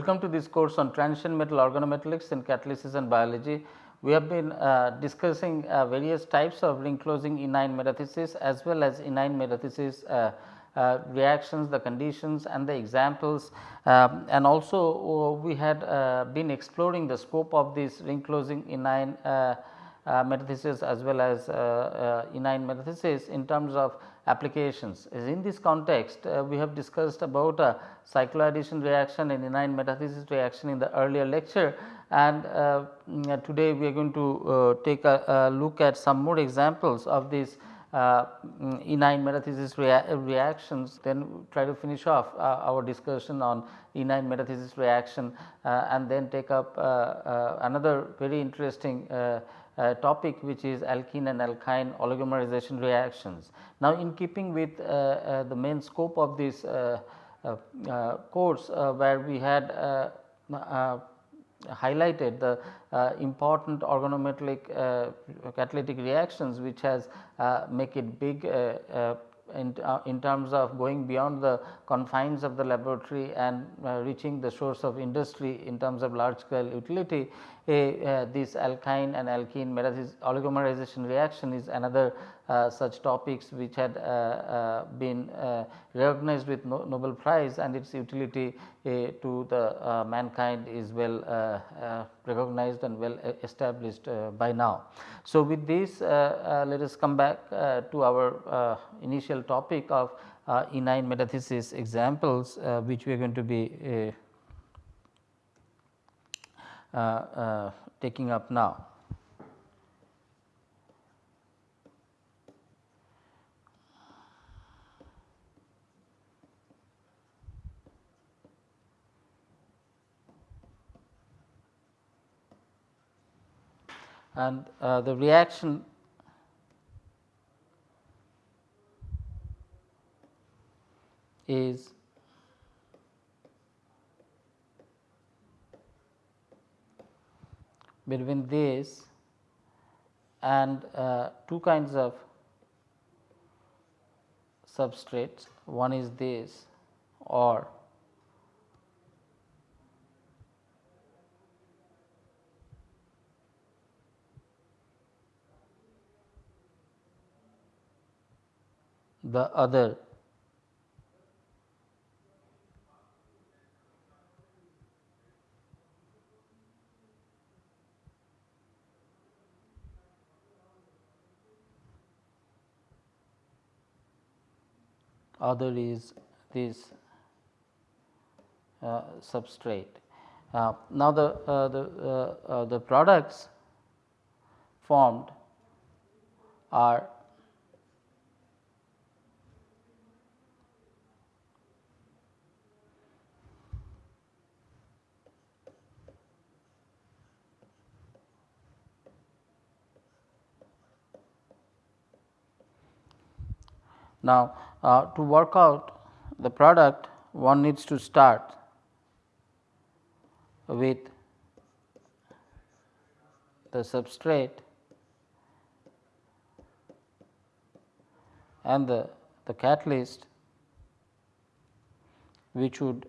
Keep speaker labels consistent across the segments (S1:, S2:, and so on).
S1: Welcome to this course on transition metal organometallics and catalysis and biology. We have been uh, discussing uh, various types of ring closing enyne metathesis as well as enyne metathesis uh, uh, reactions, the conditions and the examples um, and also uh, we had uh, been exploring the scope of this ring closing enyne metathesis as well as enyne metathesis in terms of applications. In this context, uh, we have discussed about a cycloaddition reaction and enyne metathesis reaction in the earlier lecture and uh, mm, today we are going to uh, take a, a, look at some more examples of these uh, mm, metathesis rea reactions then try to finish off uh, our discussion on enyne metathesis reaction uh, and then take up another very interesting uh, topic which is alkene and alkyne oligomerization reactions. Now, in keeping with uh, uh, the main scope of this course where we had highlighted the uh, important organometallic uh, catalytic reactions which has uh, make it big in, in, terms of going beyond the confines of the laboratory and reaching the source of industry in terms of large scale utility uh, this alkyne and alkene oligomerization reaction is another uh, Uh, such topics which had uh, uh been uh, recognized with no Nobel Prize and its utility uh, to the uh, mankind is well uh, recognized and well eh, established by now. So, with this let us come back to our initial topic of enyne metathesis examples which we are going to be eh, uh, uh, taking up now. And uh, the reaction is between this and uh, two kinds of substrates. One is this or the other other is this uh, substrate. Uh, now, the, uh, the, uh, uh, the products formed are Now, uh, to work out the product one needs to start with the substrate and the, the catalyst which would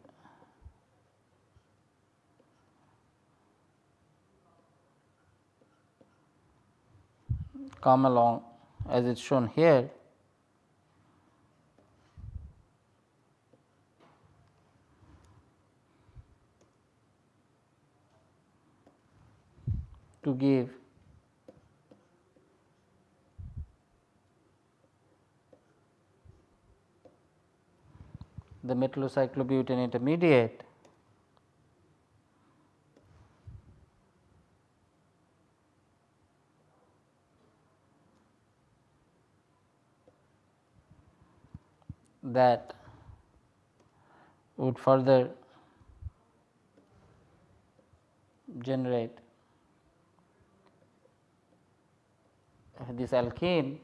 S1: come along as it is shown here to give. The metallocyclobutane intermediate that would further generate this alkene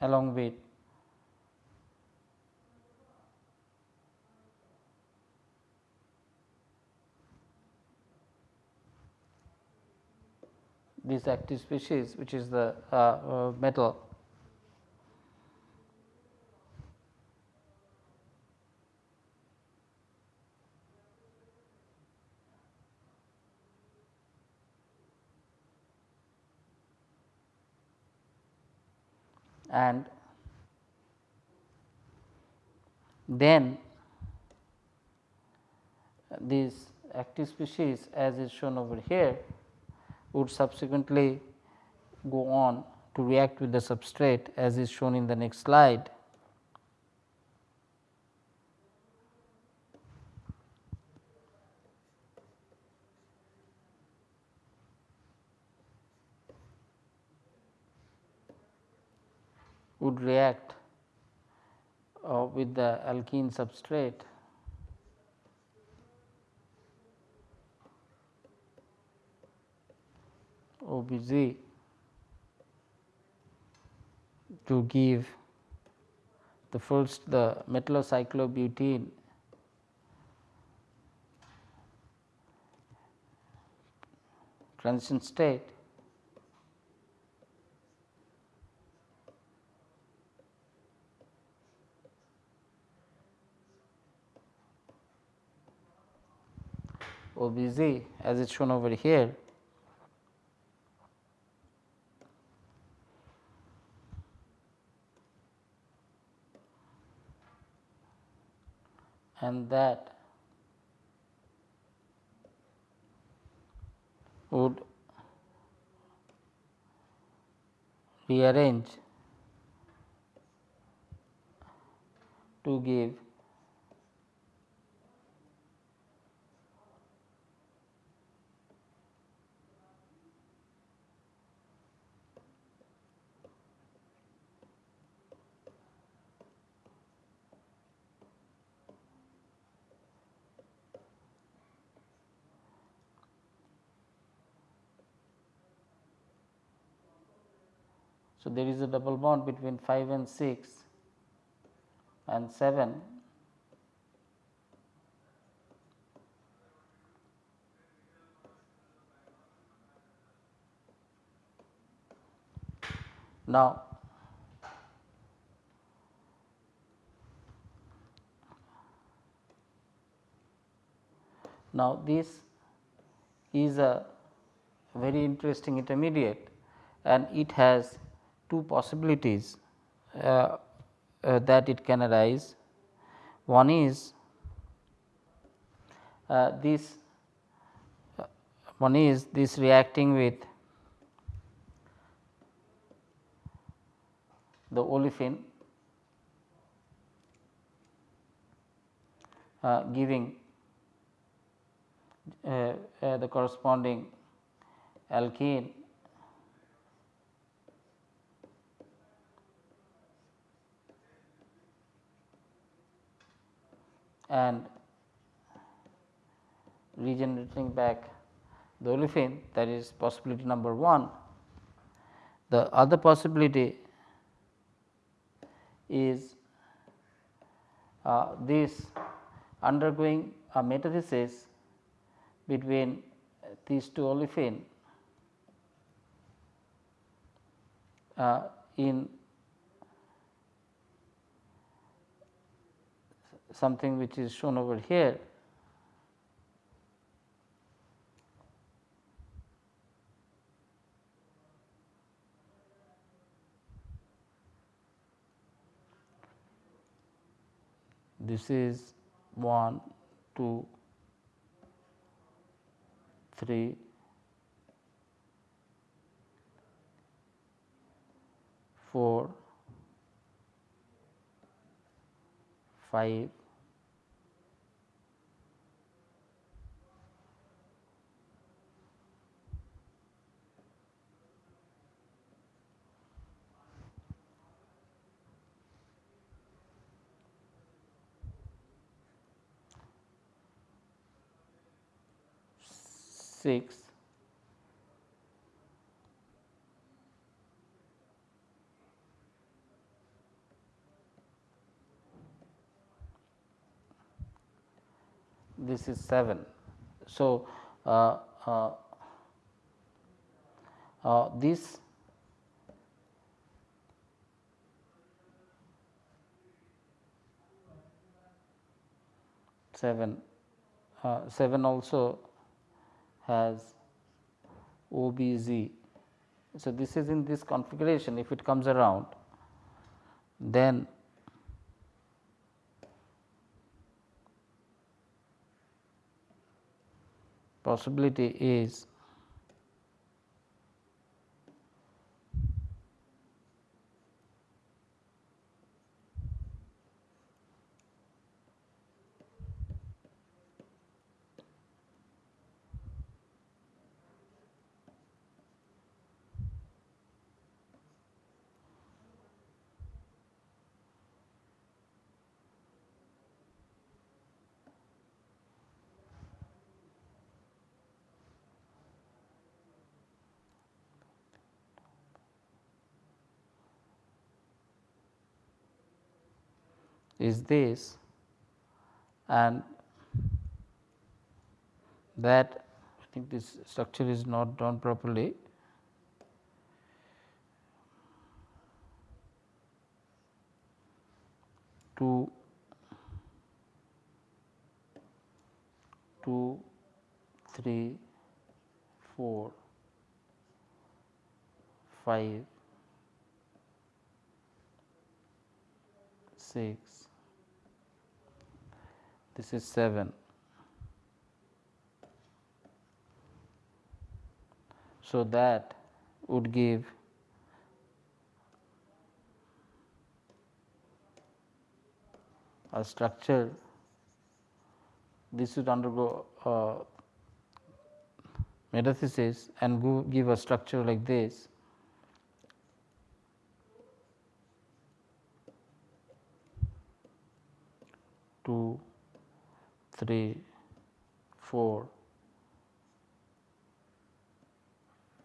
S1: along with this active species which is the uh, uh, metal and then these active species as is shown over here would subsequently go on to react with the substrate as is shown in the next slide. React uh, with the alkene substrate. OBZ to give the first the metallocyclobutene transition state OBZ as it is shown over here. And that would rearrange to give So, there is a double bond between 5 and 6 and 7 Now, now this is a very interesting intermediate and it has two possibilities uh, uh, that it can arise. One is uh, this uh, one is this reacting with the olefin uh, giving uh, the corresponding alkene and regenerating back the olefin that is possibility number 1. The other possibility is uh, this undergoing a metathesis between these two olefin uh, in something which is shown over here. This is 1 2 3 4 5 6 this is 7. So, uh, uh, uh, this seven uh, seven also has OBZ. So, this is in this configuration if it comes around then possibility is is this and that I think this structure is not done properly. Two, two, three, four, five, six, this is 7. So, that would give a structure. This would undergo uh, metathesis and go give a structure like this. Two 3, 4,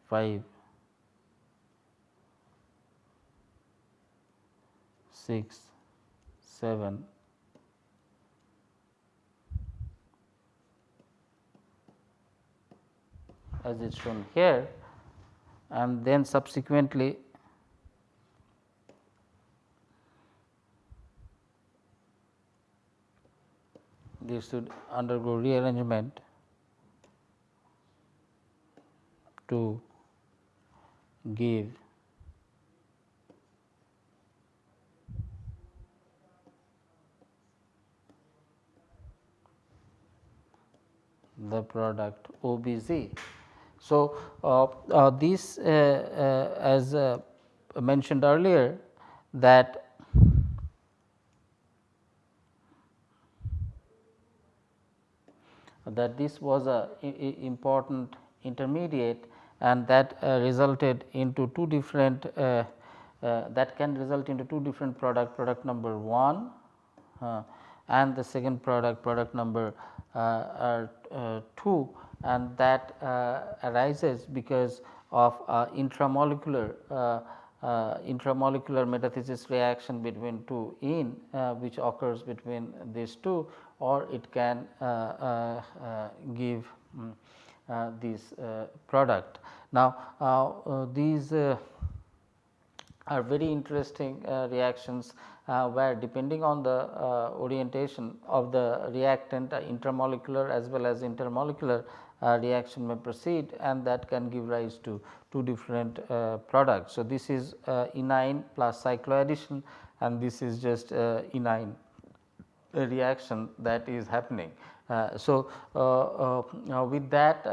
S1: 5, 6, 7, as is shown here. And then subsequently this should undergo rearrangement to give the product OBZ. So, uh, uh, this uh, uh as uh, mentioned earlier that that this was a, important intermediate and that uh, resulted into two different uh, uh, that can result into two different product product number 1 uh, and the second product product number uh, uh, 2 and that arises because of intramolecular intramolecular metathesis reaction between two in which occurs between these two or it can uh, uh, uh give um, this product. Now, these are very interesting reactions where depending on the orientation of the reactant intramolecular as well as intermolecular uh, reaction may proceed and that can give rise to two different uh, products. So, this is uh, enyne plus cycloaddition and this is just uh, enyne reaction that is happening. Uh, so, uh, with that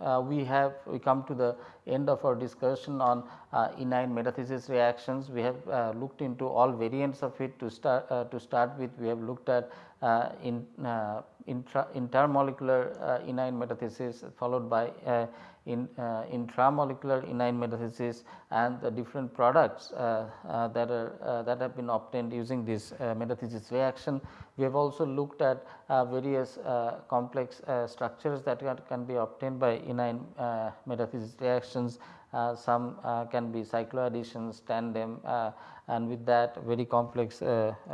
S1: uh, we have we come to the end of our discussion on uh, enyne metathesis reactions. We have uh, looked into all variants of it to start uh, to start with. We have looked at uh, in uh, intra, intermolecular enyne metathesis followed by in uh, intramolecular enyne metathesis and the different products uh, uh, that are that have been obtained using this metathesis reaction. We have also looked at various complex structures that can be obtained by enyne metathesis reactions uh, some uh, can be cycloadditions, tandem uh, and with that very complex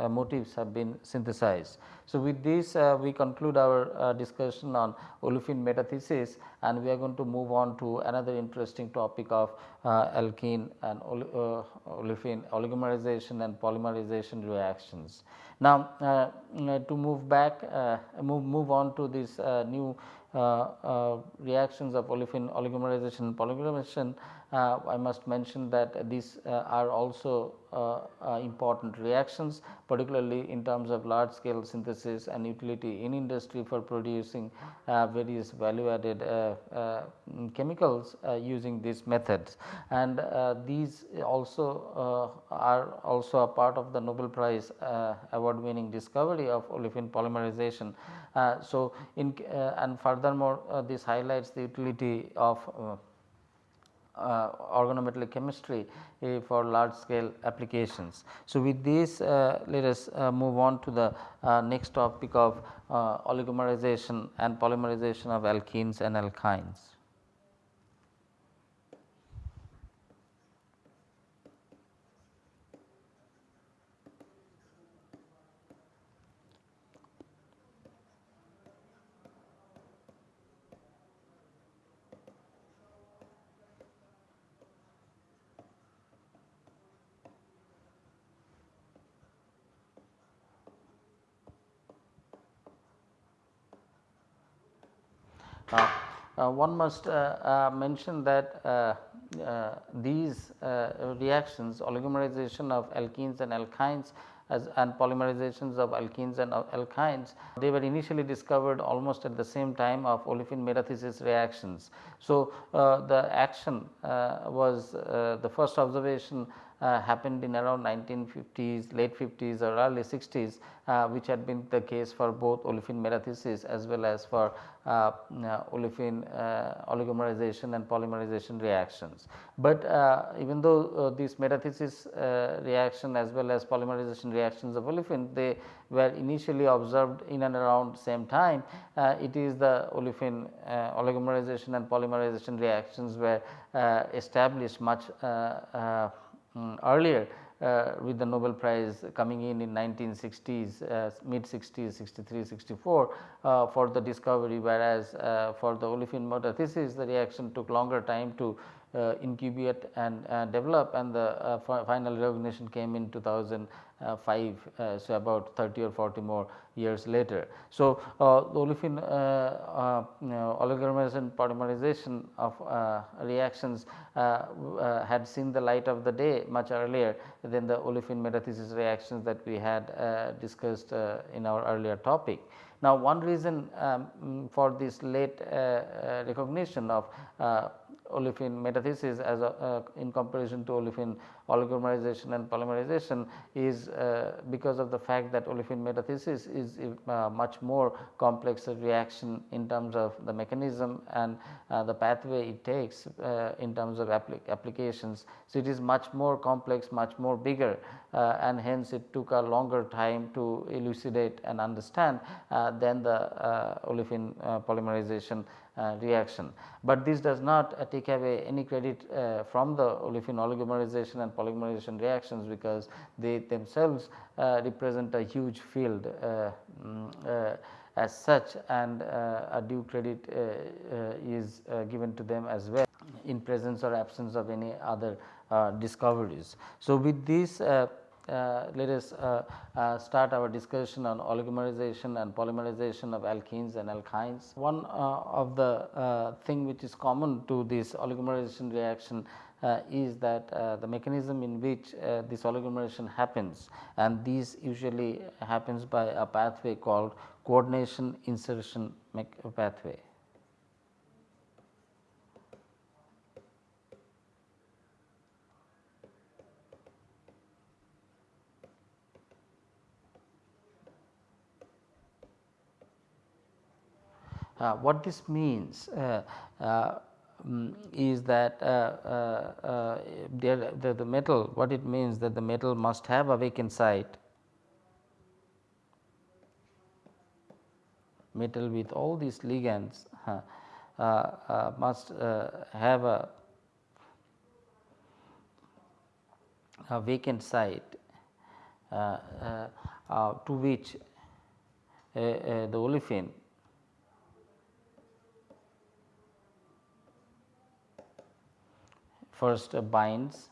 S1: motifs have been synthesized. So, with this we conclude our discussion on olefin metathesis and we are going to move on to another interesting topic of alkene and olefin oligomerization and polymerization reactions. Now, uh, to move back uh, move, move on to this uh, new Uh, uh, reactions of olefin oligomerization polymerization uh, I must mention that these uh, are also uh, uh, important reactions particularly in terms of large scale synthesis and utility in industry for producing uh, various value added uh, chemicals using these methods. And these also are also a part of the Nobel Prize award winning discovery of olefin polymerization. so, in and furthermore this highlights the utility of uh, organometallic chemistry uh, for large scale applications. So, with this uh, let us move on to the next topic of oligomerization and polymerization of alkenes and alkynes. One must uh, mention that these reactions oligomerization of alkenes and alkynes as and polymerizations of alkenes and alkynes. They were initially discovered almost at the same time of olefin metathesis reactions. So, uh, the action uh, was uh, the first observation uh, happened in around 1950s, late 50s or early 60s uh, which had been the case for both olefin metathesis as well as for uh, uh olefin uh, oligomerization and polymerization reactions. But uh, even though these metathesis reaction as well as polymerization reactions of olefin they were initially observed in and around same time, it is the olefin oligomerization and polymerization reactions were established much um, earlier with the Nobel Prize coming in in 1960s, uh, mid 60s, 63, 64 uh, for the discovery whereas uh, for the olefin metathesis the reaction took longer time to uh, Uh, incubate and uh, develop and the uh, final recognition came in 2005. uh, 5 uh, so about 30 or 40 more years later. So, uh, olefin uh, oligomerization polymerization of reactions had seen the light of the day much earlier than the olefin metathesis reactions that we had discussed in our earlier topic. Now, one reason um, for this late recognition of olefin metathesis as a, uh, in comparison to olefin oligomerization and polymerization is uh, because of the fact that olefin metathesis is uh, much more complex reaction in terms of the mechanism and the pathway it takes in terms of applic applications. So, it is much more complex much more bigger and hence it took a longer time to elucidate and understand than the olefin polymerization Uh, reaction. But this does not uh, take away any credit uh, from the olefin oligomerization and polymerization reactions because they themselves uh, represent a huge field uh, mm, as such and a due credit is given to them as well in presence or absence of any other discoveries. So, with this uh, let us uh, uh, start our discussion on oligomerization and polymerization of alkenes and alkynes. One of the thing which is common to this oligomerization reaction uh, is that uh, the mechanism in which uh, this oligomerization happens and this usually happens by a pathway called coordination insertion pathway. What this means uh, uh, um, is that there, the, the metal what it means that the metal must have a vacant site metal with all these ligands uh, uh, must uh, have a a vacant site uh, uh, uh, to which the olefin first binds.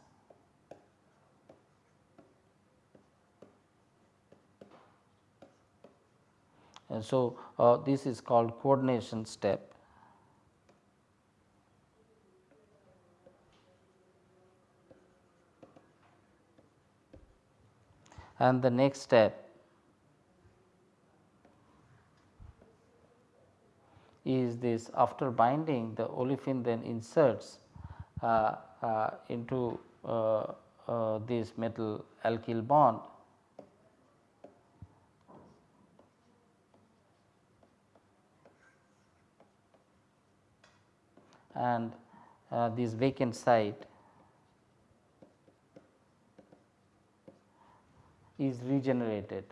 S1: And so uh, this is called coordination step. And the next step is this after binding the olefin then inserts uh, into uh, uh this metal alkyl bond and uh, this vacant site is regenerated.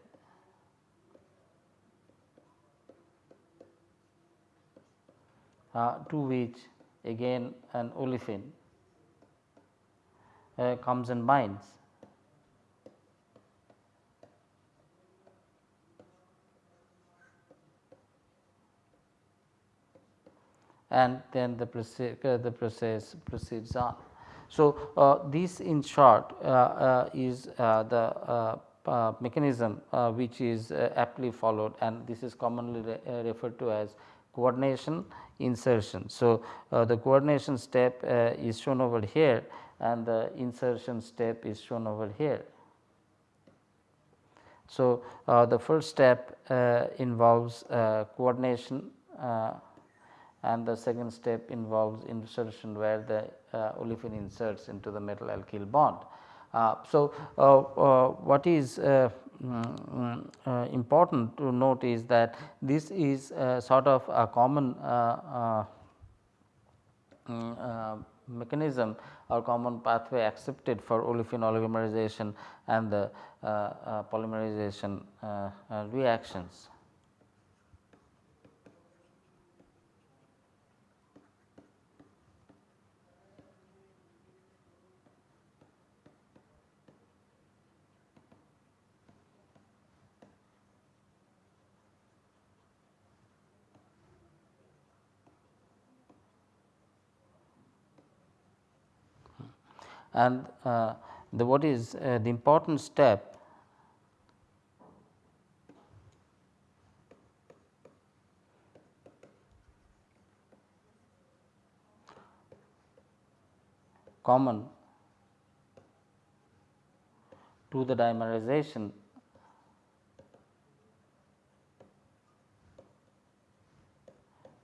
S1: Uh, to which again an olefin uh, comes and binds. and then the process, uh, the process proceeds on. So, uh, this in short uh, uh is uh, the mechanism which is aptly followed and this is commonly re referred to as coordination insertion. So, the coordination step is shown over here and the insertion step is shown over here. So, the first step involves coordination and the second step involves insertion where the uh, olefin inserts into the metal alkyl bond. Uh, so, uh, uh, what is mm, important to note is that this is sort of a common mm, mechanism or common pathway accepted for olefin oligomerization and the uh, uh, polymerization uh, reactions. And uh, the what is uh, the important step common to the dimerization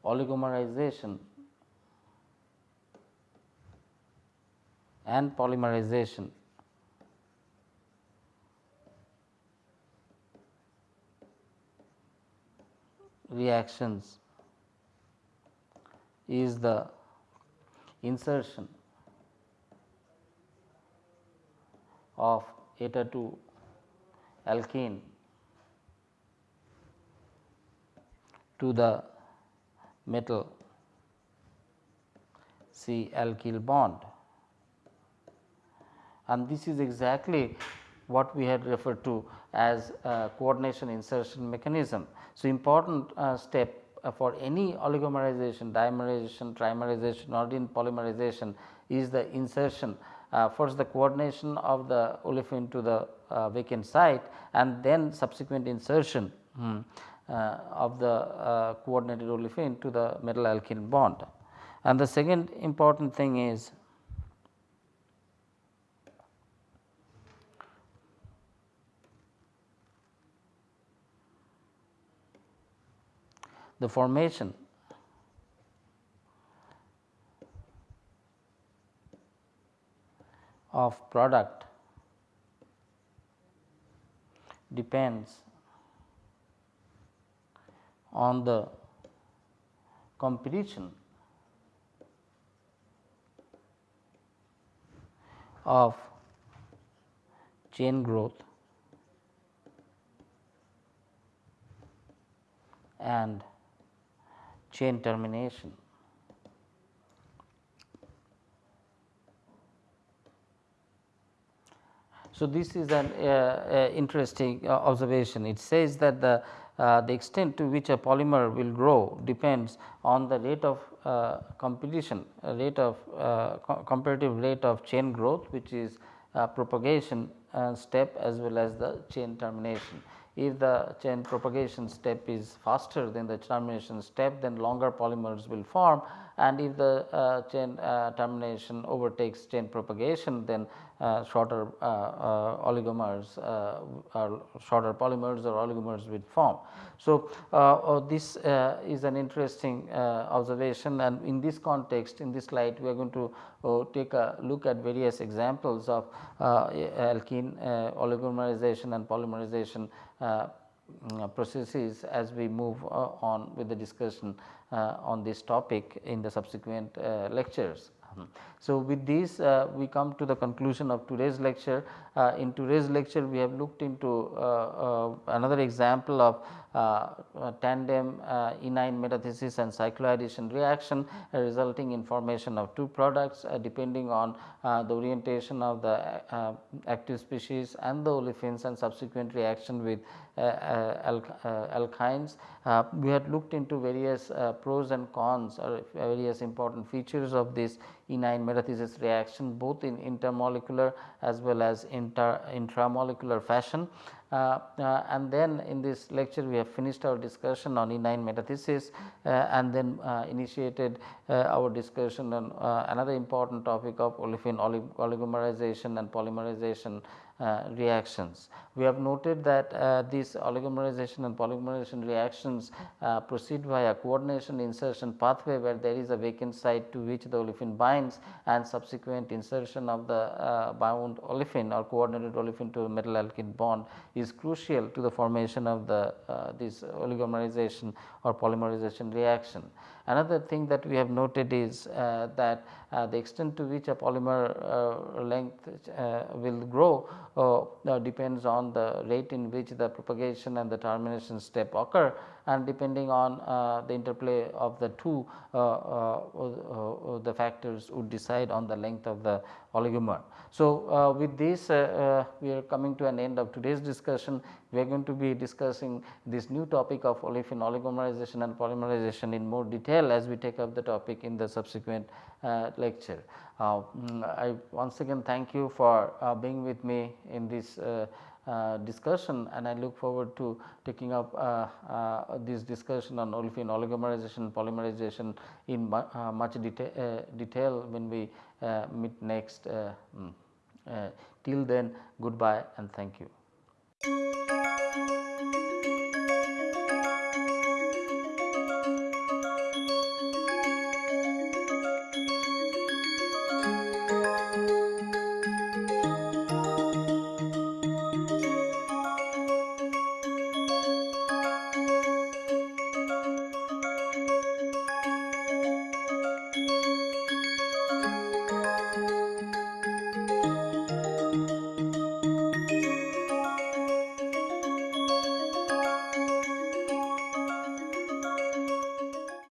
S1: oligomerization and polymerization. reactions is the insertion of eta 2 alkene to the metal C alkyl bond and this is exactly what we had referred to as coordination insertion mechanism. So, important uh, step uh, for any oligomerization, dimerization, trimerization or in polymerization is the insertion uh, first the coordination of the olefin to the uh, vacant site and then subsequent insertion hmm, uh, of the coordinated olefin to the metal alkene bond. And the second important thing is the formation. Of product depends on the competition of chain growth and chain termination. So, this is an uh, interesting uh, observation. It says that the uh, the extent to which a polymer will grow depends on the rate of uh, competition, rate of uh, co comparative rate of chain growth which is propagation step as well as the chain termination. If the chain propagation step is faster than the termination step then longer polymers will form and if the uh, chain uh, termination overtakes chain propagation then uh, shorter uh, uh, oligomers uh, or shorter polymers or oligomers will form. So, this is an interesting observation and in this context in this slide we are going to take a look at various examples of alkene oligomerization and polymerization processes as we move on with the discussion uh, on this topic in the subsequent uh, lectures. So, with this uh, we come to the conclusion of today's lecture. Uh, in today's lecture we have looked into uh, another example of Uh, uh, tandem uh, enyne metathesis and cycloaddition reaction resulting in formation of two products depending on the orientation of the active species and the olefins and subsequent reaction with alkynes. we had looked into various pros and cons or various important features of this enyne metathesis reaction both in intermolecular as well as inter intramolecular fashion. Uh, uh, and then in this lecture we have finished our discussion on enyne metathesis uh, and then initiated our discussion on another important topic of olefin oligomerization and polymerization reactions. We have noted that uh, these oligomerization and polymerization reactions uh, proceed via a coordination insertion pathway where there is a vacant site to which the olefin binds and subsequent insertion of the bound olefin or coordinated olefin to metal alkene bond is crucial to the formation of the this oligomerization or polymerization reaction. Another thing that we have noted is uh, that uh, the extent to which a polymer uh, length will grow depends on the rate in which the propagation and the termination step occur and depending on uh, the interplay of the two uh, uh, the factors would decide on the length of the oligomer. So, with this we are coming to an end of today's discussion we are going to be discussing this new topic of olefin oligomerization and polymerization in more detail as we take up the topic in the subsequent lecture. Uh, mm, I once again thank you for uh, being with me in this uh, uh, discussion and I look forward to taking up uh, uh, this discussion on olefin oligomerization polymerization in mu much deta detail when we meet next. Mm, till then goodbye and thank you.